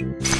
you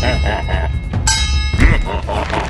Ha ha ha!